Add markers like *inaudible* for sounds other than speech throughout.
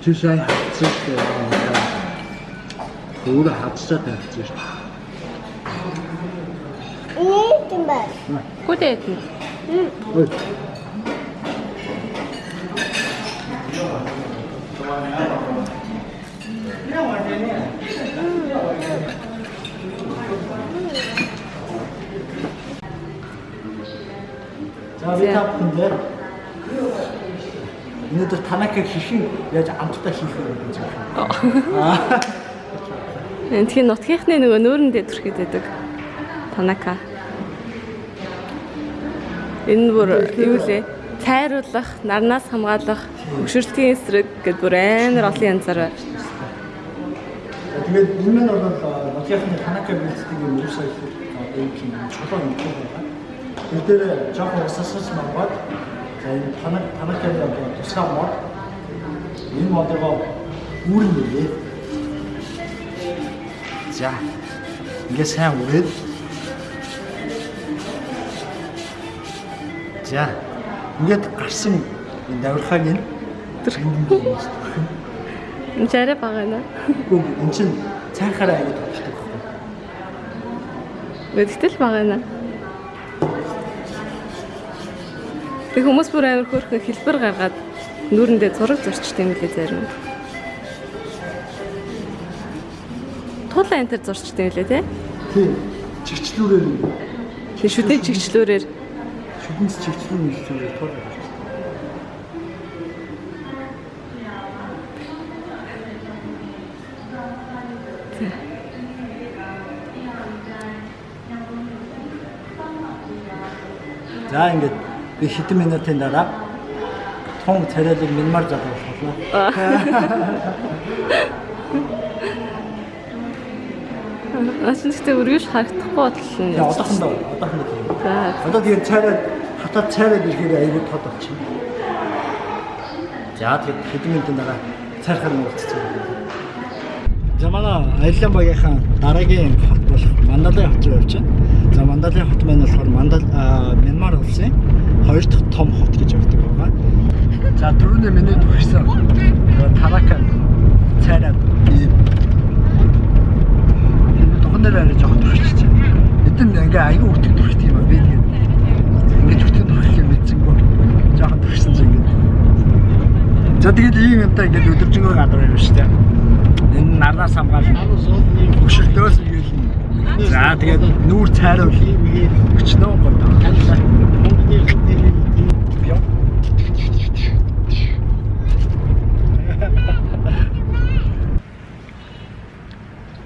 Жишээ хацдаг юм байна. Өөрө хацдаг хацдаг. Ээ тийм бай. Гүдээ тийм. Хм. За би тапсан дээр өнөөдөр танакаг хийхин яаж амттай хийх вэ гэж байна. Тийм нутгийнхны нөгөө нүүрэндээ төрхэд байдаг. Танака. Энэ бүр юу лээ? Цайруулах, нарнаас хамгаалах, хөшөрлтийн эсрэг гэдээ бүр амар олон янзаар байна. Тэгээд энэ мань бол нутгийнхны танакаг бэлддэг юм уу сайн одоо юм чинь чулуун юм байна. Тэр дээр жоохон усасгаж мангад за энэ танак танакаг одоо тусгай мод энэ модоо үүрэн нэрээ. За ингээ сайн үрээд За ингээд гарсан энэ давирхааг нь Энэ ч арай бага байна. Үгүй эн чинь цайхаараа аяг товчдог байхгүй. Гэхдээ л бага байна. Тэг хүмүүс бүр амар хөөрхөн хэлбэр гаргаад нүүрэндээ зураг зурчтай юм лээ зарим. Тулаа энэ төр зурчтай юм лээ те. Тийм. Чигчлүүрээр Тэг шүдэн чигчлүүрээр шүдэнс чигчлүүр нэлээд тул. За ингээд би хэдэн минутын дараа тун царайлыг минмар залгууллаа. *laughs* Асуулттай өргөж харагдахгүй бодлоо. Тэгээ одоохондоо одоохондоо тийм. Одоо тэгээд цайраад хатаад цайраад ирэхээр аягүй тод болчихно. За тэгээд хэдэн минутын дараа цайрахаар муулцсан. За манай аялал багийнхан дараагийн хот болох Мандалай хот руу явж байна. За Мандалай хот маань болохоор Мандал Мянмар улсын хоёр дахь том хот гэж явдаг байгаа. За дөрөвний миний төгссөн. Тарака цайраад ийм Тухайн дээр арай жоохон төрчихсөн. Эдэн ингээ аягүй өтөг төрчих юм аа би тэгээд ингэж өтөг төрчих юм мэдсэнгөө жоохон төрчихсөн ч ингээ. За тэгээд ийм юмтай ингээ өдөржингөө гадар юм шүү дээ. Энэ нарнаас хамгаална. Хөшөлтөөс игээл. За тэгээд нүүр цайруул. Өчнөө гоо таа.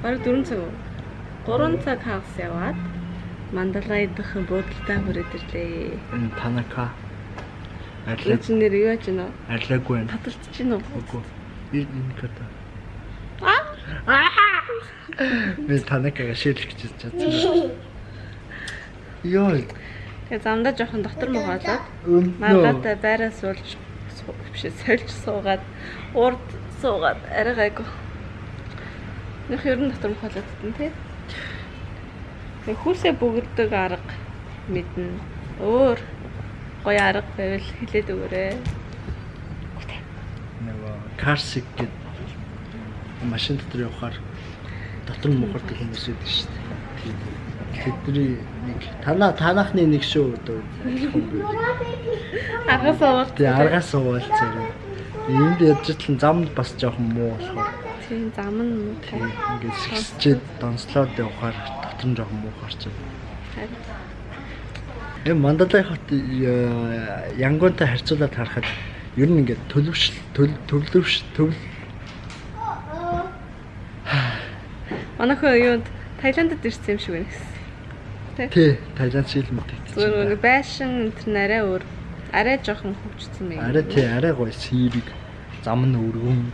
Бараг 4 цаг. 3 цаг хагас яваад Мандалай дах буудалтай хүрээд ирлээ. Энэ танака. Энэ чинь нэр юу яаж гинэ? Арилаагүй байна. Таталцж гинэ үү? Үгүй. Энэ ката. Аа! Би танакага шийлгэж чадсан. Йоо. Тэгээ замдаа жоохон дотор муугаад Өнөө. маргаатай байраа суулж суу- биш сольж суугаад урд суугаад арай гайгүй. Нөх ер нь дотор мухалаад тий. Тэг хүүсээ бүгддэг арга мэднэ. Өөр гоё арга байвал хэлээд өгөөрэй. нөгөө карсик гэдэг машин дотор явахаар дотор нь мухардаг хүмүүс байдаг шүү дээ. Тэдний нэг танаа танаахны нэг шүү одоо хэлэхгүй. Аргаас аваад Тэгээ аргаас уулзаарай. Энд ядж тлэн замд бас жоохон муу болохоор тийм зам нь муу. тийм ингээд сэгсчээд донслоод явахаар дотор нь жоохон муу гарч байна. Харин Энэ Мандалай хот э, Янгонтой харьцуулаад харахад ер нь ингээд төлөвшл төл- төвлөвш төвл Манайхаа юунд Таиландд ирсэн юм шиг байна гэсэн. тий Таиланд шилмэт Зүгээр гэсэн. нэг байшин энэ арай өөр. Арай жоохон хөвчсөн юм. Арай тий арай гоё сэрэг зам нь өргөн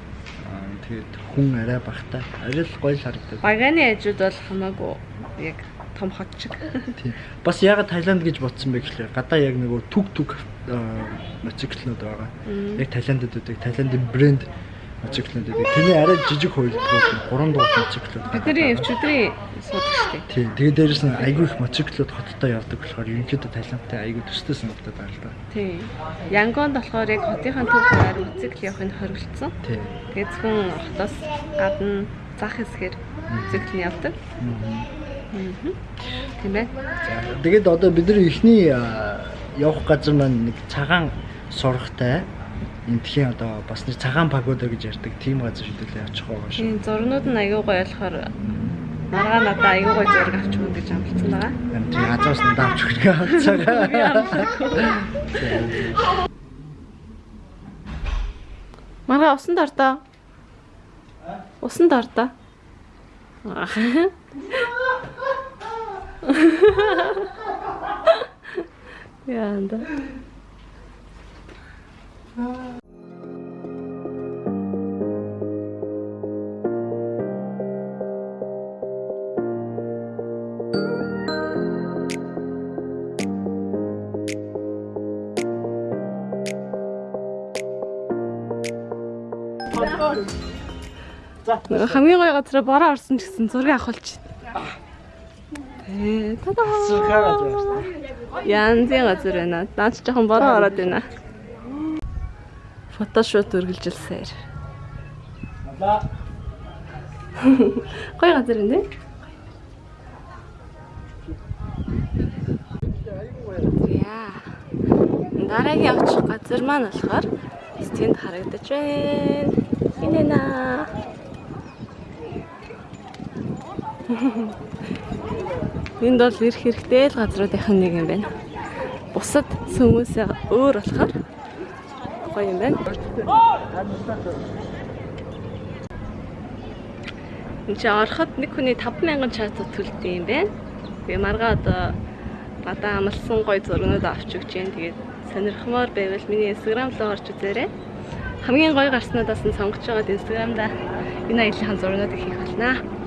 тэгээд хүн арай багтаа арай л гоё л харагдав. Багааны ажууд бол хамаагүй яг том хот шиг. Тийм. Бас ягаад Таиланд гэж бодсон бэ гэхлээр гадаа яг нөгөө түг түг моциклнууд байгаа. Яг Таиландд үүдэг Таиландын брэнд моциклнууд үүдэг. Тэний арай жижиг хувилбарууд 3 дугаар моциклнууд. Бидний өвчтөрийн суудаг шүү дээ. Тийм. Тэгээд дээрэс нь айгүй их моциклнууд хоттой явдаг болохоор ерөнхийдөө Таиландтай айгүй төстэй санагдаад байна л да. Тийм. Янгонд болохоор яг хотынхаа төв хараар моцикл явахыг хориглосон. Тийм. Тэгээд зөвхөн хотоос гадна зах хэсгээр моцикл нь явдаг. Аа. Тийм ээ. Тэгээд одоо бид нар эхний явах газар маань нэг цагаан сургахтай энтхийн одоо бас нэг цагаан пагода гэж ярьдаг тийм газар шийдэлээ очих байгаа шүү. Тийм зурнууд нь аягүй гоё болохоор маргаа надаа аягүй гоё зураг авч өгнө гэж амласан байгаа. Тийм газраас надад авч өгөх гэж амлаагүй. Маргаа усан дордоо. Усан дордоо. Яанда. Нөгөө хамгийн гоё газараа бороо орсон ч гэсэн зургийг авах болж байна. Тэ тада. Зүрхээ газар байна. Янзын газар байна. Наад ч жоохон бороо ороод байна. Фотошот үргэлжилсээр. Алаа. *laughs* Гоё газар тий. Яа. Дараагийн очих газар маань болохоор тэнд харагдаж байна. Энэ наа. *laughs* Энд бол ирэх хэрэгтэй л газруудынх нь нэг юм байна. Бусад хүмүүсээ өөр болохоор гоё юм байна. Энд чи ороход нэг хүний 5000 чатууд төлдөг юм байна. Тэгээ маргаа одоо гадаа амлсан гоё зургнууд авч өгч जैन. Тэгээд сонирхмоор байвал миний инстаграм руу орж үзээрэй. Хамгийн гоё гарснуудаас нь сонгож байгаад инстаграмда энэ аялагын зургнуудыг хийх болно.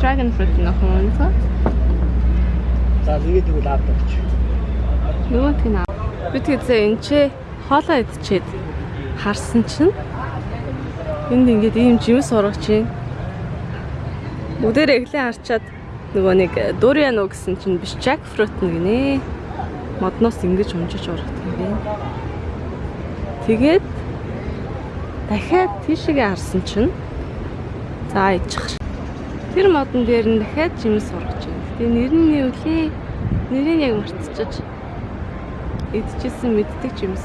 Dragon fruit нөх юм цаа. За тэгээд тэгвэл авдаг гэж. Нөгөө тийм аа. Би тэгзээ энэ чи хоолоо идчихэд харсан чинь энд ингээд ийм жимс ургач юм. Бүгдээр эглээ харчаад нөгөө нэг дуриан уу гэсэн чинь биш jackfruit нэг нэ. Модноос ингэж унжиж ургадаг юм бэ. Тэгээд дахиад тийшээгээ харсан чинь за иччих. Тэр модон дээр нь дахиад жимс ургаж байна. Тэгээ нэр нь юу лээ? Нэрийг яг мартчихаж. Идчихсэн мэддэг жимс.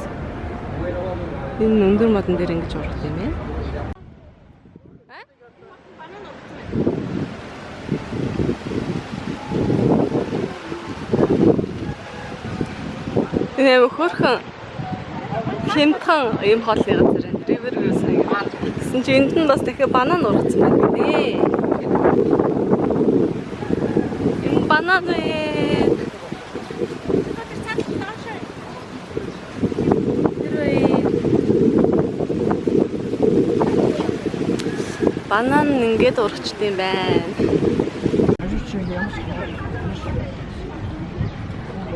Энэ өндөр модон дээр ингэж ургах юм байна. Энэ хөөрхөн хямдхан юм хоолны газар энэ river view сайн. Гэсэн чи энд нь бас дахиад банан ургацсан байна гинэ. Энэ банан ээ. Банан ингээд урагчд юм байна.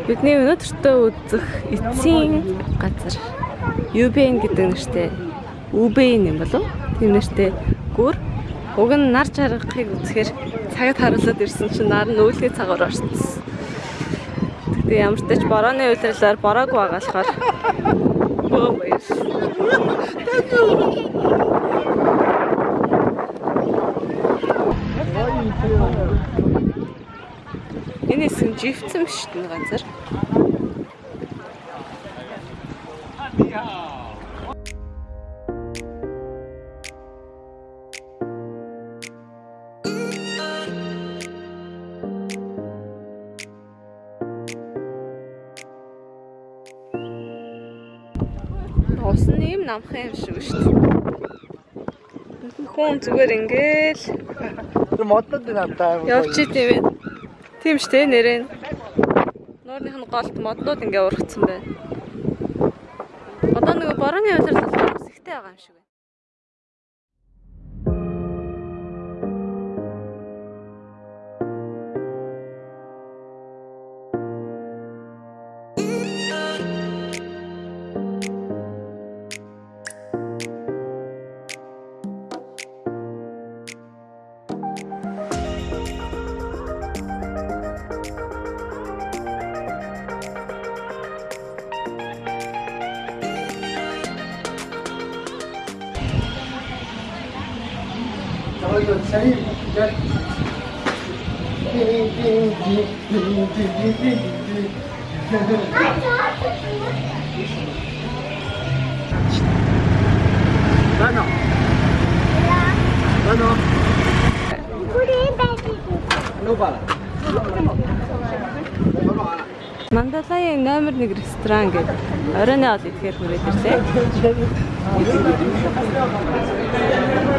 Бидний өнөөдөртөө үзэх эцсийн газар UBN гэдэг нэртэй UBN юм болов? Тийм нэртэй гүр. Уг нь нар жаргахыг үзэхээр цагт харуулад ирсэн чинь нар нь үүлгээ цагаар орсон. Тэгтээ ямар ч тач борооны үйлрэлээр бороогүй байгаа болохоор бөө баяр. Энэ хэсэг живцэн шүү дээ ганцаар. Ус намхан юм шиг шүү дээ. Хүн зүгээр ингээл модод надаа. явж идэв юм. Тийм шүү дээ нэрээ. Нуурных нь голд моднууд ингээ ургацсан байна. Одоо нөгөө борооны болохоор бас ихтэй байгаа юм шиг Дано. Дано. Нубала. Мандалаян номер 1 ресторан гэдэг оройн ол идэхээр хүрээд ирлээ.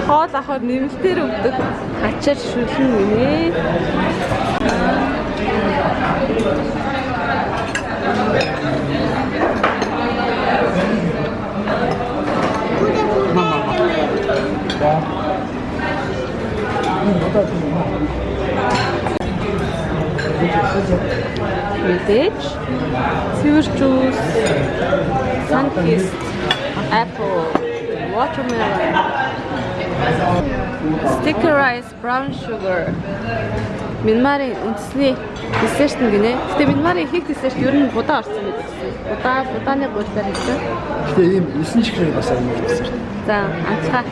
Хоол авахд нэмэлтээр өгдөг. Хачаар шүлэн гинэ. Мэдээж цэвэр жуус, санкис apple, watermelon, sticker rice, brown sugar. Минмарын үндэсний десерт нь гинэ. Гэтэ минмарын их десерт ер нь будаа орсон байдаг гэсэн. Будаа будааны гуйлаар хийсэн. Гэтэ ийм 9 чихрээ бас амар гэсэн. За, анцгаа.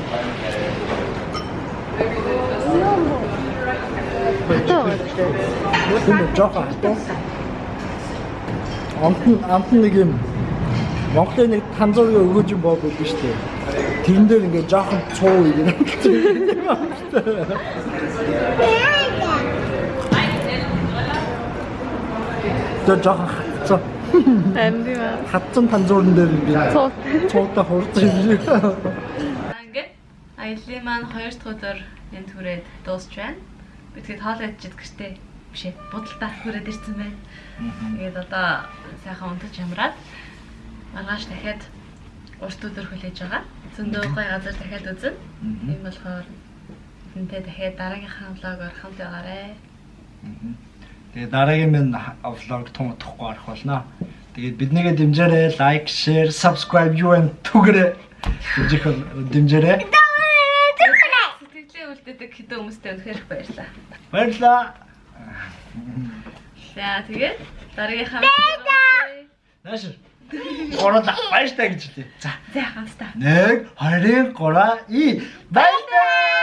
Үү, жоохон хатуу. Амтан амтан нэг юм Монголын нэг танзуугийн өгөөж юм байдаг шүү дээ. Тэрэн дээр ингээд жоохон цуу юм. Тэр жоохон хатцсан. Амбива. Хатцсан танзуурн дээр ингээд Цуу. цуутай хурж юм. Ингээд аяллаа маань 2 дахь өдөр энд хүрээд дуусч байна. Би тэгээд хоол идчихэд гэртээ биш ээ будалтаа хүрээд ирсэн байна. Тэгээд одоо сайхан унтаж ямраад маргааш дахиад урт өдөр хүлээж байгаа. Зөндөө гой газар дахиад үзэн. Тийм болохоор энтэй дахиад дараагийнхаа влогоор хамт байгаарэ. Тэгээ дараагийн минь влог том утгахгүй арах болно. Тэгээд биднийгээ дэмжээрэй, лайк, share, subscribe юу вэ түгээрэй. Дэмжих дэмжээрэй. Сэтгэлээ үлдээдэг хэдэн хүмүүстэй үнэхээр их баярлалаа. Баярлалаа. За тэгээд дараагийнхаа Нааш. Горола баяртай гэж хэлээ. За. За хамтдаа 1 2 3 и баяртай.